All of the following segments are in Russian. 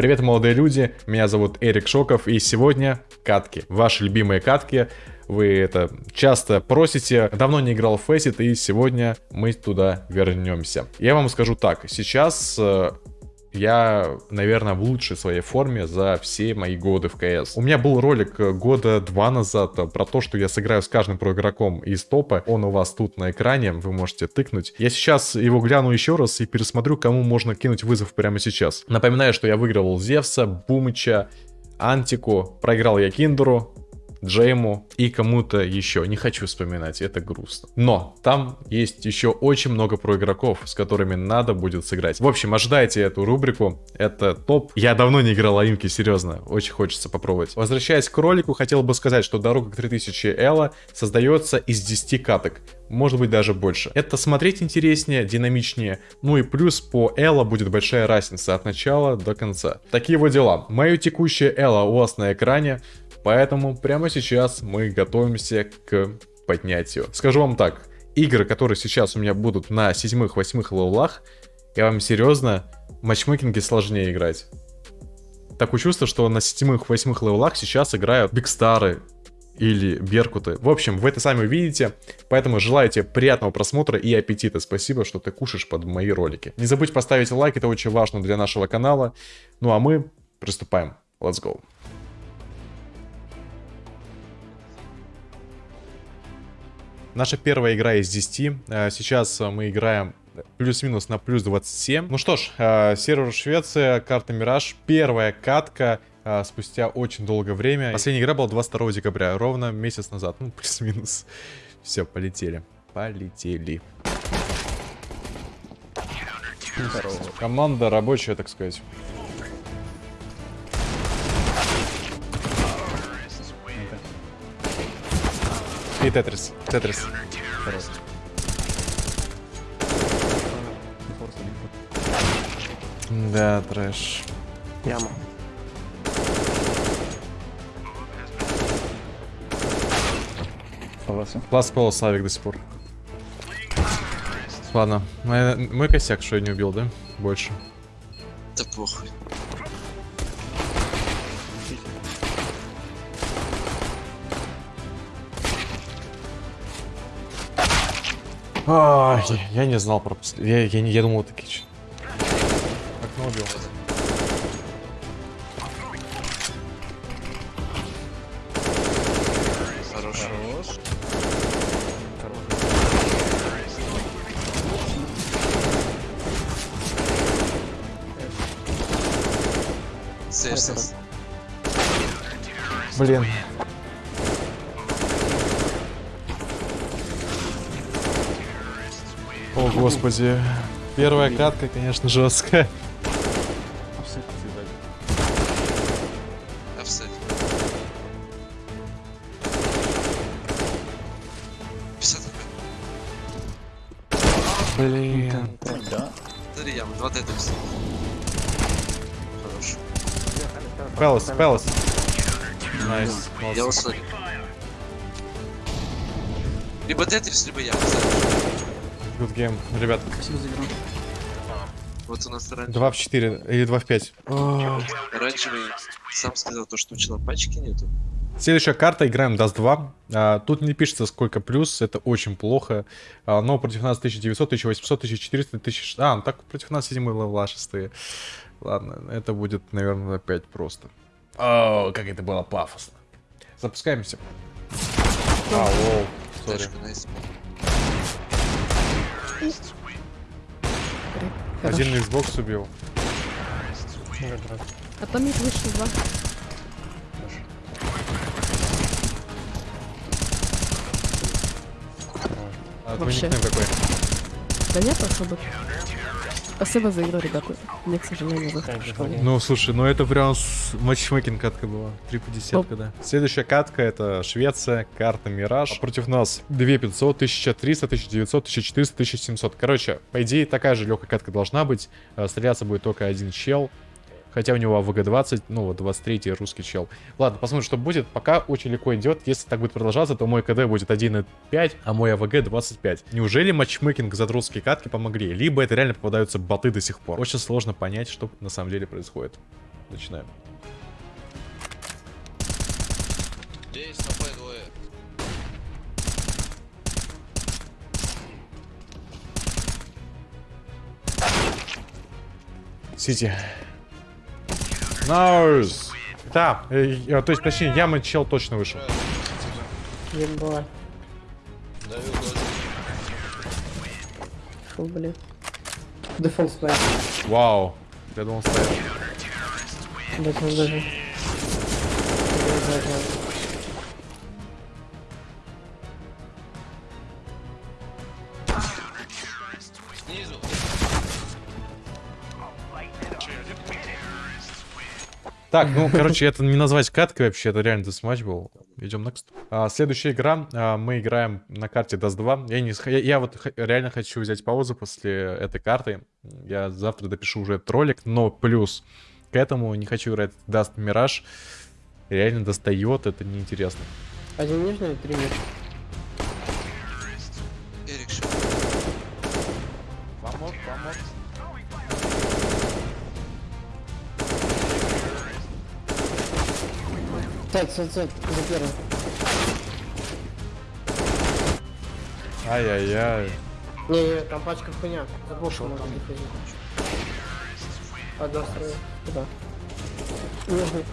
Привет, молодые люди, меня зовут Эрик Шоков, и сегодня катки, ваши любимые катки. Вы это часто просите, давно не играл в Faceit, и сегодня мы туда вернемся. Я вам скажу так, сейчас э, я, наверное, в лучшей своей форме за все мои годы в КС. У меня был ролик года два назад про то, что я сыграю с каждым про игроком из топа. Он у вас тут на экране, вы можете тыкнуть. Я сейчас его гляну еще раз и пересмотрю, кому можно кинуть вызов прямо сейчас. Напоминаю, что я выигрывал Зевса, Бумыча, Антику, проиграл я Киндеру, Джейму и кому-то еще. Не хочу вспоминать, это грустно. Но там есть еще очень много про игроков, с которыми надо будет сыграть. В общем, ожидайте эту рубрику. Это топ. Я давно не играл Аимки, серьезно. Очень хочется попробовать. Возвращаясь к ролику, хотел бы сказать, что дорога к 3000 Элла создается из 10 каток может быть даже больше. Это смотреть интереснее, динамичнее, ну и плюс по Элла будет большая разница от начала до конца. Такие вот дела. Мое текущее Элла у вас на экране, Поэтому прямо сейчас мы готовимся к поднятию. Скажу вам так, игры, которые сейчас у меня будут на седьмых-восьмых левелах, я вам серьезно, матчмейкинге сложнее играть. Такое чувство, что на седьмых-восьмых левелах сейчас играют Бигстары или Беркуты. В общем, вы это сами увидите, поэтому желаю тебе приятного просмотра и аппетита. Спасибо, что ты кушаешь под мои ролики. Не забудь поставить лайк, это очень важно для нашего канала. Ну а мы приступаем. Let's go. Наша первая игра из 10. Э, сейчас мы играем плюс-минус на плюс 27. Ну что ж, э, сервер Швеция, карта Мираж. Первая катка э, спустя очень долгое время. Последняя игра была 22 декабря, ровно месяц назад. Ну, плюс-минус. Все, полетели. Полетели. Команда рабочая, так сказать. И Тетрис. Тетрис. Да, трэш. Яма. Класс Пол Славик до сих пор. Ладно, мой, мой косяк, что я не убил, да? Больше. Да похуй. А, я, я не знал про я, я, не, я думал, это кич. Окно убил. Хорош. Сэрсис. Блин. О, господи. Первая катка, конечно, жесткая. Офсет съедать. Офсет. 50 Блин. Да. Смотри, два тетрис. Хорош. Пелос, Пелос. Найс. Я. Либо тетрис, либо яма. Good game. Ребят, Спасибо за игру. Вот у нас оранжевый. 2 в 4 или 2 в 5. Оранжевый сам сказал то, что у человека пачки нету. Следующая карта, играем Dust 2. А, тут не пишется сколько плюс, это очень плохо. А, но против нас 1900, 1800, 1400, 1600. А, ну так против нас 7 level а 6. Ладно, это будет, наверное, опять просто. О, как это было пафосно. Запускаемся. А, lol, sorry. Nice. Один Xbox убил. А там их вышло два. А Вообще. какой? Да нет особо. Спасибо за игру, ребята. Мне, к сожалению, выход в школе. Ну, слушай, ну это прям с... matchmaking катка была. 3 по десятка, да. Следующая катка это Швеция, карта Мираж. А против нас 2500, 1300, 1900, 1400, 1700. Короче, по идее такая же легкая катка должна быть. Э, Стреляться будет только один чел. Хотя у него АВГ-20, ну вот 23 русский чел. Ладно, посмотрим, что будет. Пока очень легко идет. Если так будет продолжаться, то мой КД будет 1.5, а мой АВГ 25. Неужели матчмейкинг за русские катки помогли? Либо это реально попадаются боты до сих пор. Очень сложно понять, что на самом деле происходит. начинаем. Здесь Б двое. Сити. Наус. Да, э, э, то есть, точнее, яма чел точно вышел. Ебать. Фу, блин. Дефолт снайп. Вау. Я думал, стоит. Он даже... Так, ну, короче, это не назвать каткой вообще, это реально десматч был. Идем next. А, следующая игра, а, мы играем на карте Dust 2. Я, не, я, я вот реально хочу взять паузу после этой карты. Я завтра допишу уже этот ролик, но плюс к этому не хочу играть Dust Mirage. Реально достает, это неинтересно. Один нижний, три мид. Сайт, сайт, сайт, за первым. Ай-яй-яй. Не-не, там пачка хуйня. За боксом можно заходить. Одна строю. Куда? Нижний.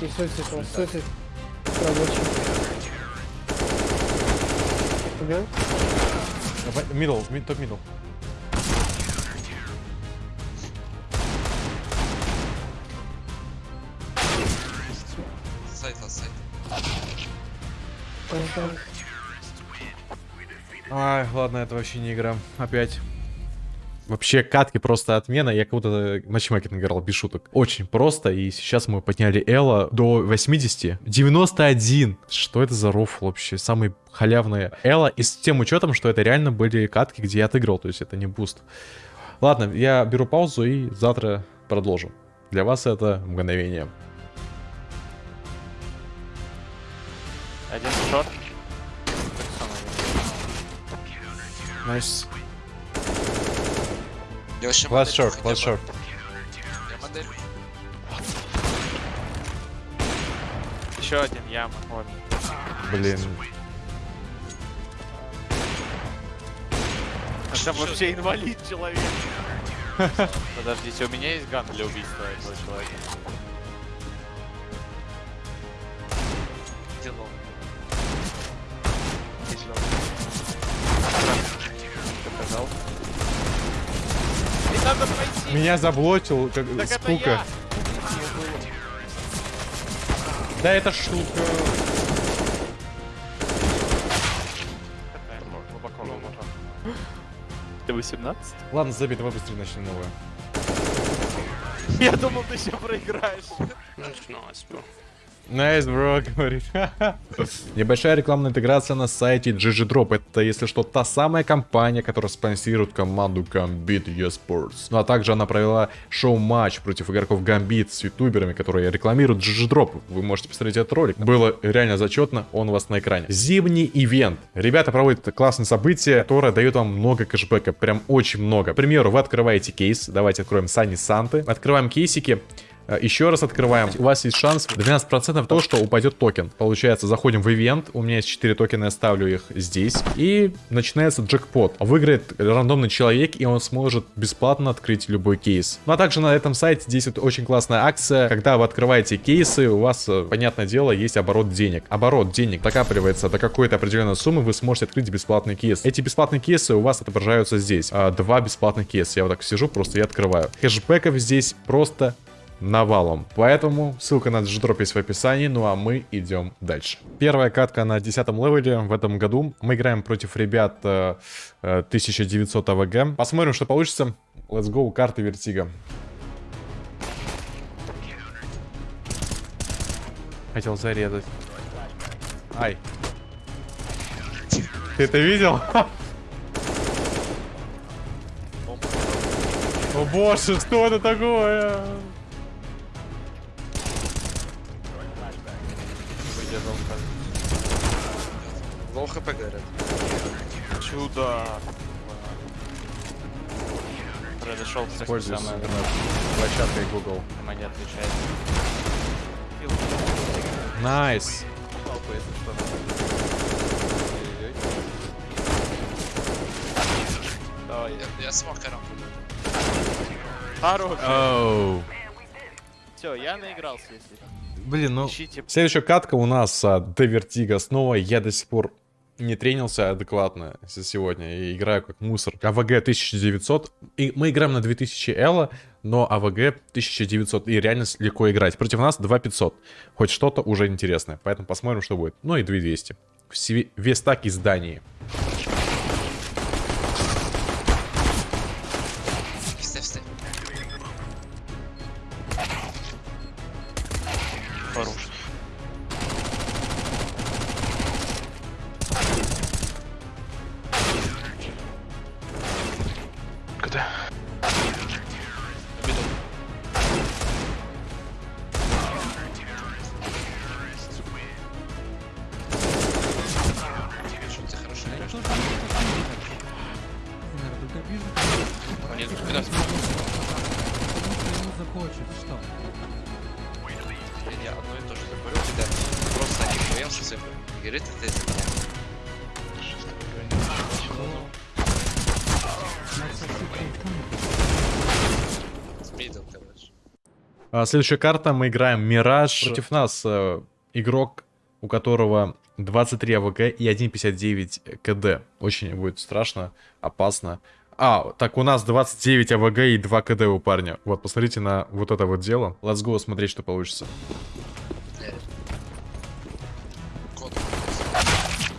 И у вас суицид. Рабочий. Убил? Мидл, мид, топ мидл. Ага. Ай, ладно, это вообще не игра. Опять. Вообще, катки просто отмена. Я как будто матчмейкинг играл, без шуток. Очень просто. И сейчас мы подняли эло до 80. 91. Что это за рофл вообще? Самый халявный эло. И с тем учетом, что это реально были катки, где я отыграл. То есть это не буст. Ладно, я беру паузу и завтра продолжу. Для вас это мгновение. Один самое. Найс. Last модель short, last short. Еще один яма. Вот. Блин. Это вообще инвалид человек. Подождите, у меня есть ган для убийства этого человека. Где Показал. Не надо пройти! Меня заблочил, как Так это скука. я! Да это штука. Ты 18? Ладно, забей, давай быстрее начнем новое. Я думал, ты еще проиграешь. Nice, bro, говорит. Небольшая рекламная интеграция на сайте GG. Это, если что, та самая компания, которая спонсирует команду Gambit eSports. Ну а также она провела шоу-матч против игроков Gambit с ютуберами, которые рекламируют GG. Вы можете посмотреть этот ролик. Было реально зачетно, он у вас на экране. Зимний ивент. Ребята проводят классное событие, которое дает вам много кэшбэка. Прям очень много. К примеру, вы открываете кейс. Давайте откроем Сани Санты. Открываем кейсики. Э, Еще раз открываем. У вас есть шанс 12% то, что упадет токен. Получается, заходим в ивент. У меня есть 4 токена, я ставлю их здесь. И начинается джекпот. Выиграет рандомный человек, и он сможет бесплатно открыть любой кейс. Ну а также на этом сайте действует очень классная акция. Когда вы открываете кейсы, у вас, э, понятное дело, есть оборот денег. Оборот денег накапливается до какой-то определенной суммы, вы сможете открыть бесплатный кейс. Эти бесплатные кейсы у вас отображаются здесь. А, Два бесплатных кейса. Я вот так сижу, просто и открываю. Кэшбэков здесь просто навалом. Поэтому ссылка на GGDrop есть в описании, ну а мы идем дальше. Первая катка на 10 левеле в этом году. Мы играем против ребят э, э, 1900 AVG. Посмотрим, что получится. Let's go, карта Vertigo. Хотел зарезать. Ай. Ты это видел? О боже, что это такое? Хп говорят. Чудо. Произошел все Пользуюсь самое. площадкой Google. Не отвечает. Найс. Давай. Я, я смокером буду. Хорош. Оу. Все, я наигрался, если. Блин, ну... Ищите. Следующая катка у нас а, до Vertigo снова. Я до сих пор не тренился адекватно сегодня и играю как мусор. AVG 1900. И мы играем на 2000 эло, но AVG 1900. И реально легко играть. Против нас 2500. Хоть что-то уже интересное. Поэтому посмотрим, что будет. Ну и 2200. Все- Вес так из Дании. Цифры. Игры ты ты С мидом, короче. А, следующая карта, мы играем Мираж. Против нас э, игрок, у которого 23 АВГ и 1.59 КД. Очень будет страшно, опасно. А, так у нас 29 АВГ и 2 КД у парня. Вот, посмотрите на вот это вот дело. Let's go смотреть, что получится.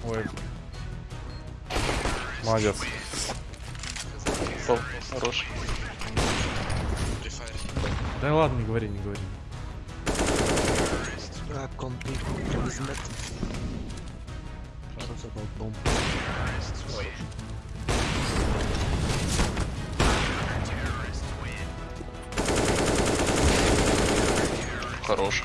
Ой. Молодец. Пол. Хорош. Да ладно, не говори, не говори. Хорош.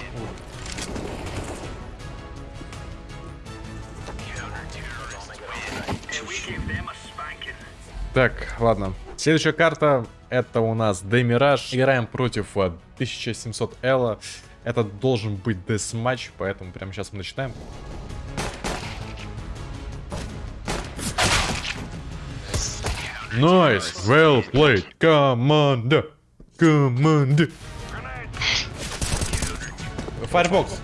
Так, ладно. Следующая карта, это у нас Демираж. Играем против а, 1700 Элла. Это должен быть десматч, поэтому прямо сейчас мы начинаем. Nice, well played, команда, команда. Firefox.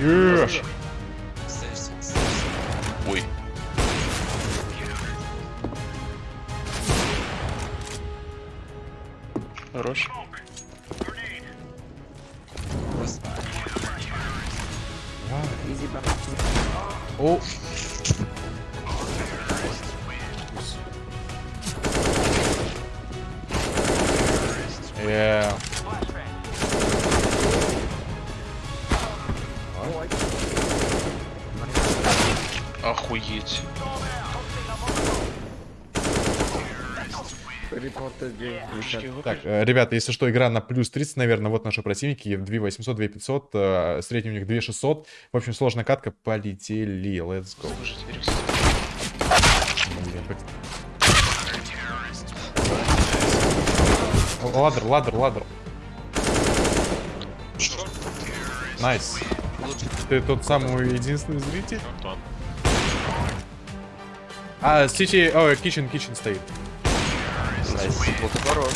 Стоишь. Ой. Хорош. О. Так, э, ребята, если что, игра на плюс 30, наверное, вот наши противники. 2800, 2500, э, средний у них 2600. В общем, сложная катка. Полетели, let's go. Слушайте, Эриксон. Блин, блин. О, Ladder, ladder, ladder. Nice. Ты тот самый единственный зритель? А, Сити, ой, Kitchen, Kitchen стоит. Nice. Вот хорош.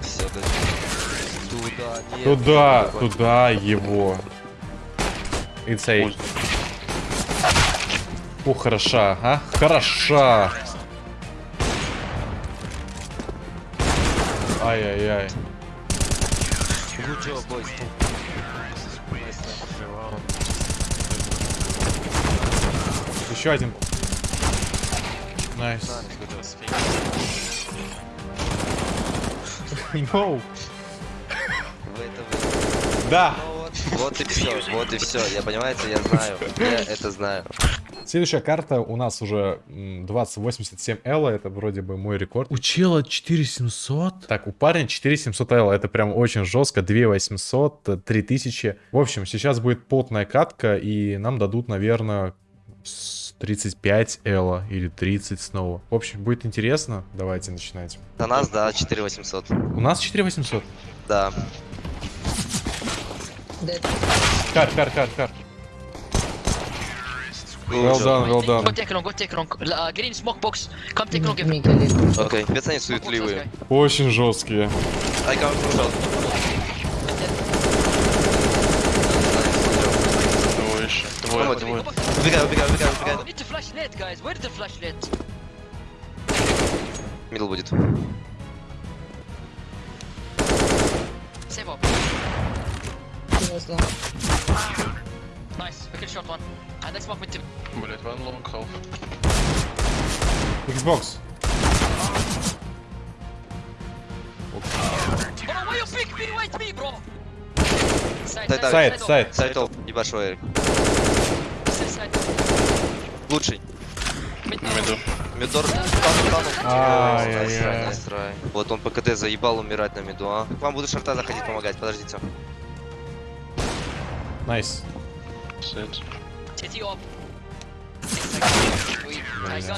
Все, да. Туда, нет. Туда, туда его. Insane. О, хороша, а? Хороша. Ай-яй-яй. Good job, boys. Еще один. Nice. No. Вы это вы. Да. Ну вот, вот и все, вот и все. Я понимаете, я знаю. Я это знаю. Следующая карта у нас уже м, 2087 эло, это вроде бы мой рекорд. У чела 4700? Так, у парня 4700 эло, это прям очень жестко, 2800, э, 3000. В общем, сейчас будет потная катка, и нам дадут, наверное, 35 L или 30 снова. В общем, будет интересно, давайте начинать. На нас, да, 4800. У нас 4800? Да. Кар, кар, кар, кар. Good Well done, well Go done. take long, go take long. Uh, green smoke box. Come take long. Give Окей, пец они суетливые. Очень жесткие. I come from shot. Двое. Двое. Убегай, убегай, убегай, We убегай. Мидл будет. Save up. Nice. We can shot one. And I smoke with two. Блять, one long half. Xbox. Дай. Сайт, сайт. Сайт топ, ебашь Эрик. Лучший. Mid На миду. Мидор. Тану, тану. Ай-яй-яй. Насрай, насрай. Вот он ПКТ заебал умирать на миду, а. К вам буду шарта заходить помогать, подождите. Найс. Сет.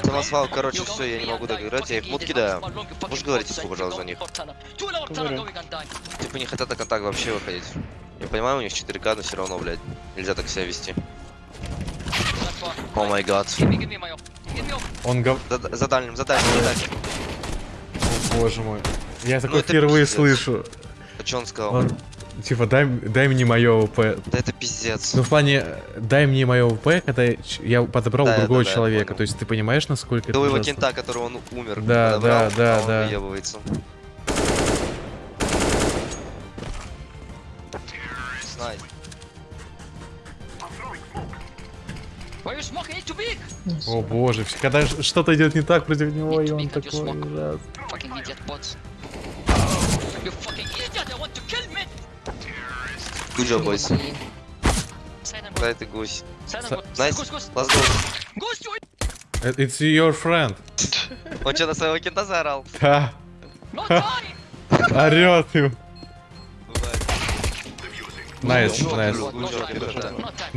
Самосвал, короче, все, я не могу доиграть, я их мут кидаю. Можешь говорить слово, пожалуйста, за них? Типа не хотят на контакт вообще выходить. Я понимаю, у них 4К, но все равно, блядь, нельзя так себя вести. О май гад. Он гов... За, за дальним, за дальним, за дальним. О, боже мой. Я такой это впервые пиздец. слышу. А чё он сказал? Он, типа, дай, дай мне мое ВП. Да это пиздец. Ну, в плане, дай мне мое ВП, когда я, подобрал Да, другого да, да, человека. То есть ты понимаешь, насколько это До его ужасно? кента, которого он умер. Да, подобрал, да, да, а он да. Big. О боже, когда что-то идет не так против него, и он такой ужас. Good job, boys. Да, ты гусь. Nice. Let's go. Э, It's your friend. Он что, на своего кента заорал? Да, орет им.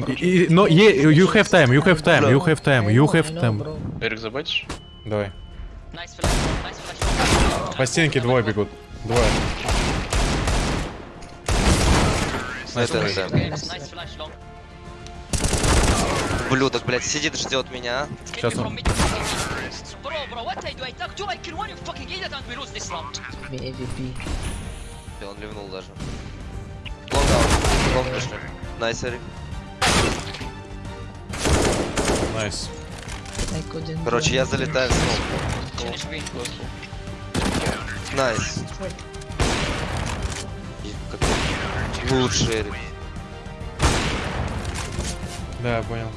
И- и- Но you have time, you have time, you have time, you have time. Эрик, забайтишь? Давай. По стенке двое бегут. Двое. Nice, Это, nice. long. Ублюдок, блядь, сидит ждет меня. Сейчас он- он ливнул даже. Long пошли. Nice, Эрик. Nice. Короче, я залетаю в win. Nice. Лучше, Эрик. Да, понял.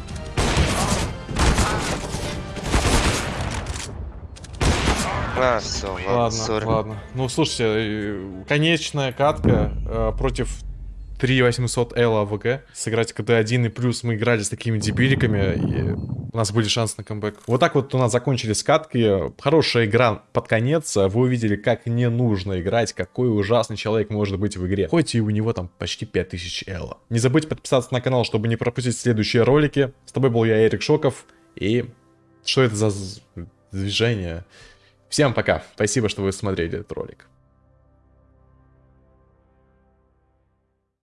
А, все, ладно, Ладно, ладно. Ну, слушайте, э, конечная катка э, против 3800 L АВГ. Сыграть КД-1 и плюс мы играли с такими дебиликами, и у нас были шансы на камбэк. Вот так вот у нас закончились катки. Хорошая игра под конец. Вы увидели, как не нужно играть, какой ужасный человек может быть в игре. Хоть и у него там почти 5000 L. Не забудьте подписаться на канал, чтобы не пропустить следующие ролики. С тобой был я, Эрик Шоков. И что это за движение? Всем пока. Спасибо, что вы смотрели этот ролик.